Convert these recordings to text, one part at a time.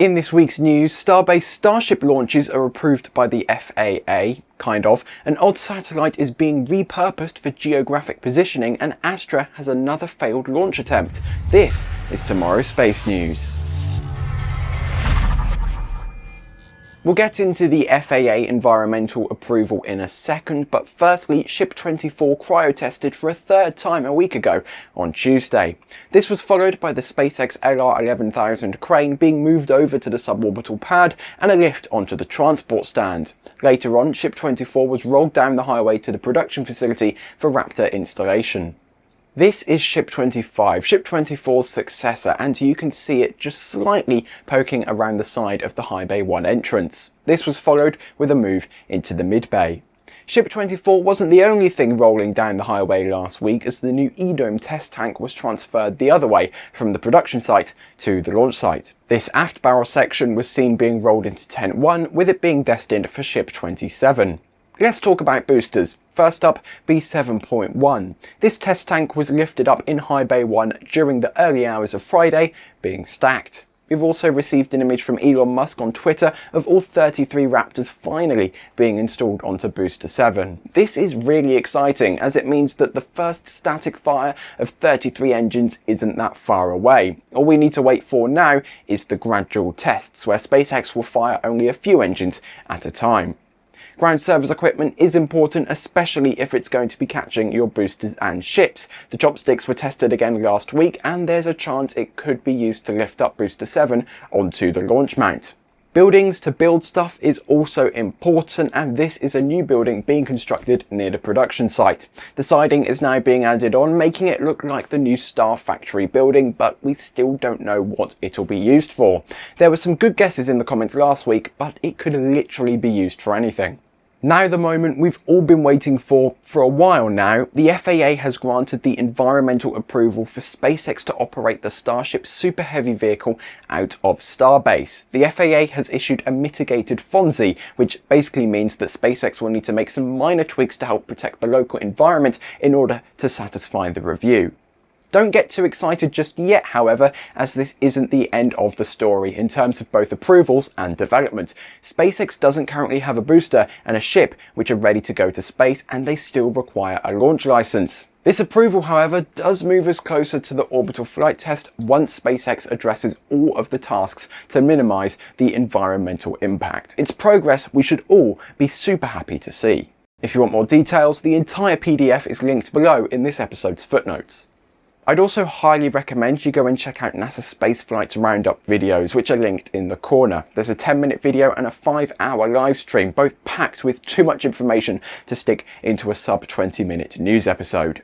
In this week's news, Starbase Starship launches are approved by the FAA, kind of. An odd satellite is being repurposed for geographic positioning and Astra has another failed launch attempt. This is tomorrow's space news. We'll get into the FAA environmental approval in a second, but firstly, Ship 24 cryo-tested for a third time a week ago on Tuesday. This was followed by the SpaceX LR11000 crane being moved over to the suborbital pad and a lift onto the transport stand. Later on, Ship 24 was rolled down the highway to the production facility for Raptor installation. This is Ship 25, Ship 24's successor, and you can see it just slightly poking around the side of the High Bay 1 entrance. This was followed with a move into the mid bay. Ship 24 wasn't the only thing rolling down the highway last week as the new EDOME test tank was transferred the other way from the production site to the launch site. This aft barrel section was seen being rolled into Tent 1 with it being destined for Ship 27. Let's talk about boosters. First up, B7.1. This test tank was lifted up in High Bay 1 during the early hours of Friday, being stacked. We've also received an image from Elon Musk on Twitter of all 33 Raptors finally being installed onto Booster 7. This is really exciting as it means that the first static fire of 33 engines isn't that far away. All we need to wait for now is the gradual tests where SpaceX will fire only a few engines at a time. Ground service equipment is important, especially if it's going to be catching your boosters and ships. The chopsticks were tested again last week, and there's a chance it could be used to lift up Booster 7 onto the launch mount. Buildings to build stuff is also important and this is a new building being constructed near the production site. The siding is now being added on making it look like the new Star Factory building but we still don't know what it'll be used for. There were some good guesses in the comments last week but it could literally be used for anything. Now the moment we've all been waiting for for a while now, the FAA has granted the environmental approval for SpaceX to operate the Starship Super Heavy vehicle out of Starbase. The FAA has issued a mitigated FONSI, which basically means that SpaceX will need to make some minor tweaks to help protect the local environment in order to satisfy the review. Don't get too excited just yet, however, as this isn't the end of the story in terms of both approvals and development. SpaceX doesn't currently have a booster and a ship which are ready to go to space and they still require a launch license. This approval, however, does move us closer to the orbital flight test once SpaceX addresses all of the tasks to minimize the environmental impact. It's progress we should all be super happy to see. If you want more details, the entire PDF is linked below in this episode's footnotes. I'd also highly recommend you go and check out NASA Spaceflight's Roundup videos, which are linked in the corner. There's a 10 minute video and a 5 hour live stream, both packed with too much information to stick into a sub 20 minute news episode.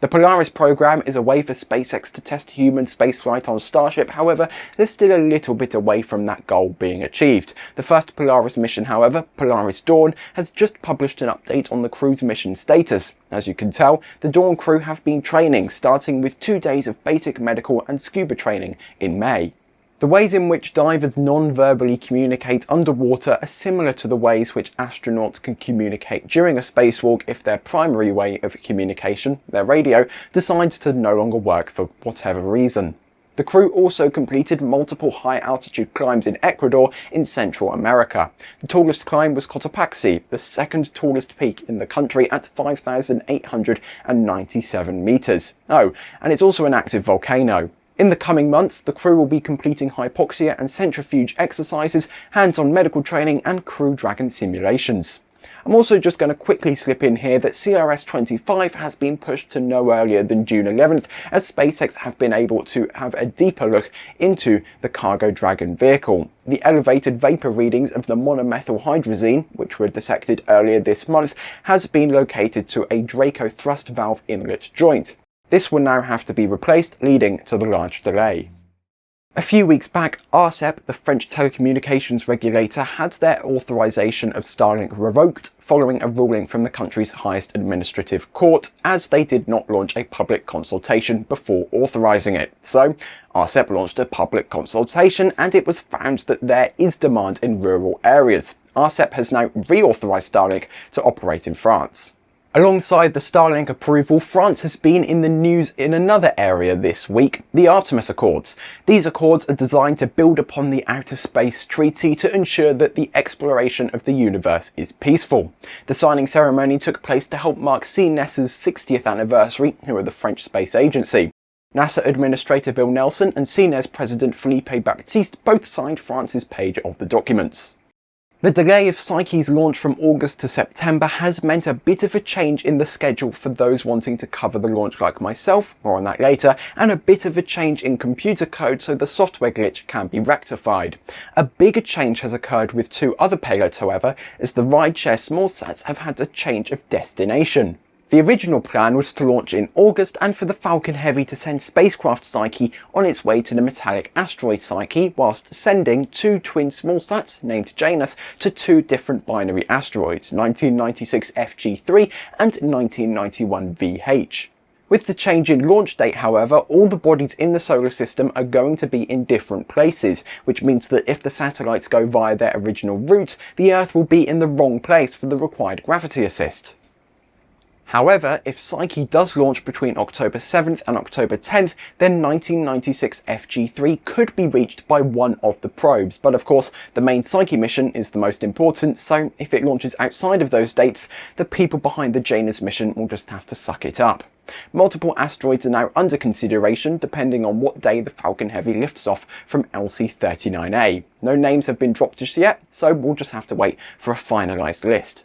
The Polaris program is a way for SpaceX to test human spaceflight on Starship, however, they're still a little bit away from that goal being achieved. The first Polaris mission, however, Polaris Dawn, has just published an update on the crew's mission status. As you can tell, the Dawn crew have been training, starting with two days of basic medical and scuba training in May. The ways in which divers non-verbally communicate underwater are similar to the ways which astronauts can communicate during a spacewalk if their primary way of communication, their radio, decides to no longer work for whatever reason. The crew also completed multiple high altitude climbs in Ecuador in Central America. The tallest climb was Cotopaxi, the second tallest peak in the country at 5,897 meters. Oh, and it's also an active volcano. In the coming months, the crew will be completing hypoxia and centrifuge exercises, hands-on medical training and Crew Dragon simulations. I'm also just going to quickly slip in here that CRS-25 has been pushed to no earlier than June 11th as SpaceX have been able to have a deeper look into the Cargo Dragon vehicle. The elevated vapor readings of the monomethylhydrazine, which were detected earlier this month, has been located to a Draco thrust valve inlet joint. This will now have to be replaced, leading to the large delay. A few weeks back, ARCEP, the French telecommunications regulator, had their authorization of Starlink revoked following a ruling from the country's highest administrative court, as they did not launch a public consultation before authorizing it. So, ARCEP launched a public consultation and it was found that there is demand in rural areas. ARCEP has now reauthorized Starlink to operate in France. Alongside the Starlink approval, France has been in the news in another area this week, the Artemis Accords. These accords are designed to build upon the Outer Space Treaty to ensure that the exploration of the universe is peaceful. The signing ceremony took place to help mark CNES's 60th anniversary, who are the French space agency. NASA Administrator Bill Nelson and CNES President Philippe Baptiste both signed France's page of the documents. The delay of Psyche's launch from August to September has meant a bit of a change in the schedule for those wanting to cover the launch like myself, more on that later, and a bit of a change in computer code so the software glitch can be rectified. A bigger change has occurred with two other payloads however, as the rideshare smallsats have had a change of destination. The original plan was to launch in August and for the Falcon Heavy to send spacecraft Psyche on its way to the metallic asteroid Psyche whilst sending two twin smallsats named Janus to two different binary asteroids, 1996 FG3 and 1991 VH. With the change in launch date, however, all the bodies in the solar system are going to be in different places, which means that if the satellites go via their original routes, the Earth will be in the wrong place for the required gravity assist. However, if Psyche does launch between October 7th and October 10th, then 1996 FG3 could be reached by one of the probes. But of course, the main Psyche mission is the most important, so if it launches outside of those dates, the people behind the Janus mission will just have to suck it up. Multiple asteroids are now under consideration depending on what day the Falcon Heavy lifts off from LC-39A. No names have been dropped just yet, so we'll just have to wait for a finalised list.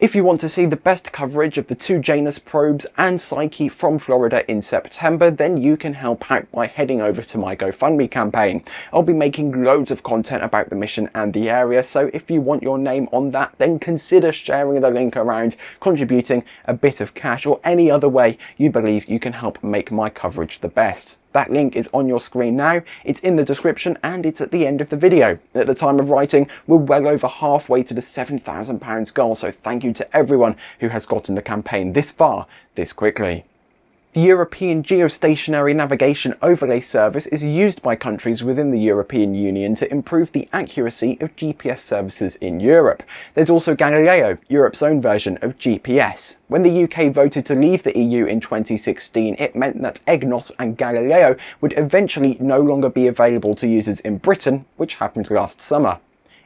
If you want to see the best coverage of the two Janus probes and Psyche from Florida in September, then you can help out by heading over to my GoFundMe campaign. I'll be making loads of content about the mission and the area, so if you want your name on that, then consider sharing the link around, contributing a bit of cash or any other way you believe you can help make my coverage the best. That link is on your screen now, it's in the description and it's at the end of the video. At the time of writing, we're well over halfway to the £7,000 goal, so thank you to everyone who has gotten the campaign this far, this quickly. The European Geostationary Navigation Overlay Service is used by countries within the European Union to improve the accuracy of GPS services in Europe. There's also Galileo, Europe's own version of GPS. When the UK voted to leave the EU in 2016, it meant that EGNOS and Galileo would eventually no longer be available to users in Britain, which happened last summer.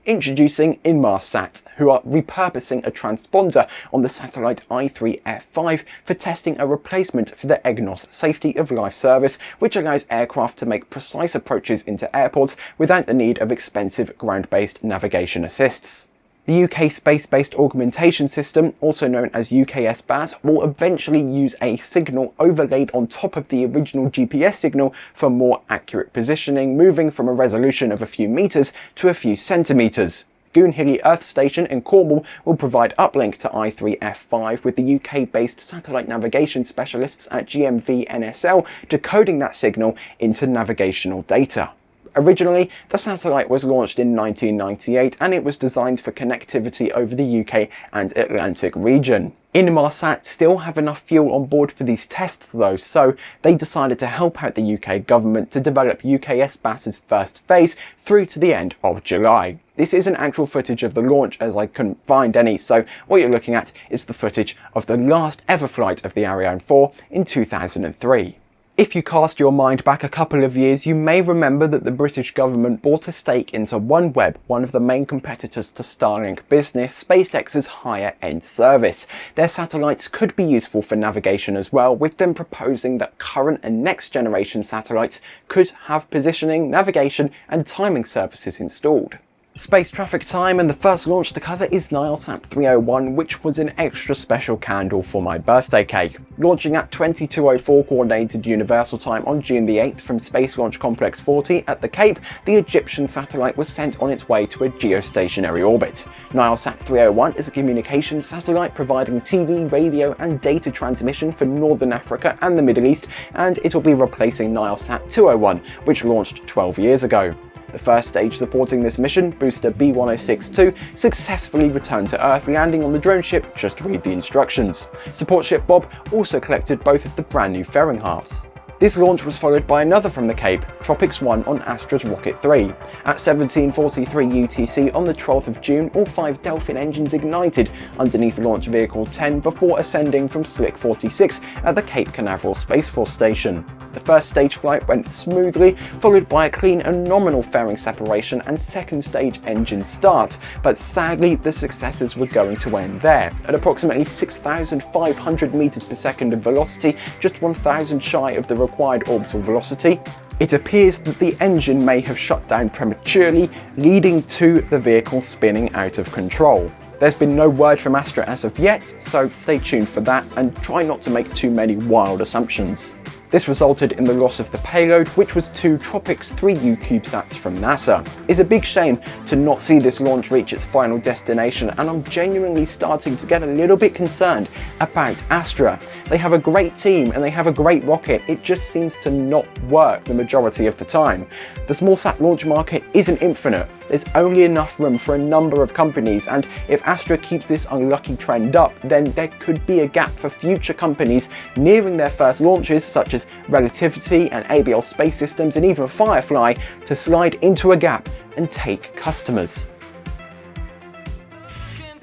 Introducing Inmarsat, who are repurposing a transponder on the satellite i3F5 for testing a replacement for the EGNOS Safety of Life service, which allows aircraft to make precise approaches into airports without the need of expensive ground-based navigation assists. The UK Space-Based Augmentation System, also known as UKSBAS, will eventually use a signal overlaid on top of the original GPS signal for more accurate positioning, moving from a resolution of a few metres to a few centimetres. Goonhilly Earth Station in Cornwall will provide uplink to i3F5 with the UK-based satellite navigation specialists at GMV NSL decoding that signal into navigational data. Originally, the satellite was launched in 1998 and it was designed for connectivity over the UK and Atlantic region. Inmarsat still have enough fuel on board for these tests though, so they decided to help out the UK government to develop UKS UKSBAS's first phase through to the end of July. This isn't actual footage of the launch as I couldn't find any, so what you're looking at is the footage of the last ever flight of the Ariane 4 in 2003. If you cast your mind back a couple of years, you may remember that the British government bought a stake into OneWeb, one of the main competitors to Starlink business, SpaceX's higher end service. Their satellites could be useful for navigation as well, with them proposing that current and next generation satellites could have positioning, navigation and timing services installed. Space traffic time and the first launch to cover is Nilesat 301 which was an extra special candle for my birthday cake. Launching at 2204 coordinated universal time on June the 8th from Space Launch Complex 40 at the Cape, the Egyptian satellite was sent on its way to a geostationary orbit. Nilesat 301 is a communications satellite providing TV, radio and data transmission for Northern Africa and the Middle East and it will be replacing Nilesat 201 which launched 12 years ago. The first stage supporting this mission, booster B1062, successfully returned to Earth, landing on the drone ship just read the instructions. Support ship Bob also collected both of the brand new fairing halves. This launch was followed by another from the Cape, Tropics 1 on Astra's Rocket 3. At 17.43 UTC on the 12th of June, all five Delphin engines ignited underneath Launch Vehicle 10 before ascending from Slick 46 at the Cape Canaveral Space Force Station. The first stage flight went smoothly, followed by a clean and nominal fairing separation and second stage engine start, but sadly the successes were going to end there. At approximately 6,500 meters per second of velocity, just 1,000 shy of the required orbital velocity, it appears that the engine may have shut down prematurely, leading to the vehicle spinning out of control. There's been no word from Astra as of yet, so stay tuned for that and try not to make too many wild assumptions. This resulted in the loss of the payload, which was two Tropics 3U CubeSats from NASA. It's a big shame to not see this launch reach its final destination, and I'm genuinely starting to get a little bit concerned about Astra. They have a great team and they have a great rocket, it just seems to not work the majority of the time. The small sat launch market isn't infinite, there's only enough room for a number of companies and if Astra keeps this unlucky trend up then there could be a gap for future companies nearing their first launches such as Relativity and ABL Space Systems and even Firefly to slide into a gap and take customers.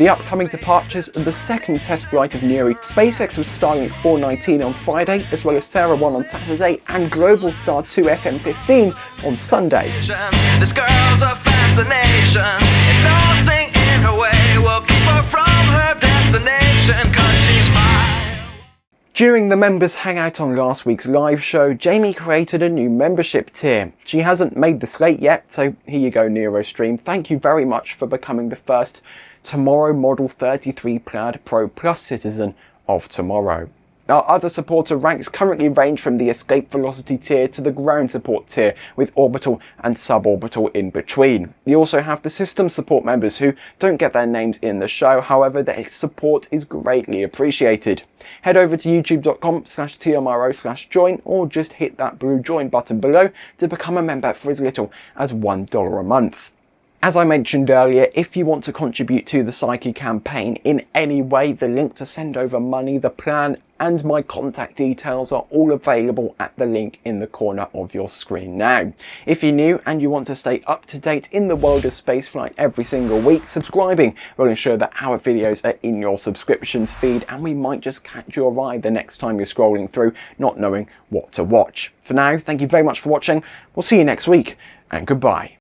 The upcoming departures of the second test flight of Nuri, SpaceX with Starlink 419 on Friday, as well as SARah 1 on Saturday, and Globalstar 2 FM15 on Sunday. During the members hangout on last week's live show, Jamie created a new membership tier. She hasn't made the slate yet, so here you go NeuroStream. Thank you very much for becoming the first Tomorrow Model 33 Plaid Pro Plus citizen of tomorrow. Our other supporter ranks currently range from the escape velocity tier to the ground support tier, with orbital and suborbital in between. You also have the system support members who don't get their names in the show, however their support is greatly appreciated. Head over to youtube.com slash tmro slash join or just hit that blue join button below to become a member for as little as $1 a month. As I mentioned earlier, if you want to contribute to the Psyche campaign in any way, the link to send over money, the plan and my contact details are all available at the link in the corner of your screen now. If you're new and you want to stay up to date in the world of spaceflight every single week, subscribing will ensure that our videos are in your subscriptions feed and we might just catch your eye the next time you're scrolling through not knowing what to watch. For now, thank you very much for watching. We'll see you next week and goodbye.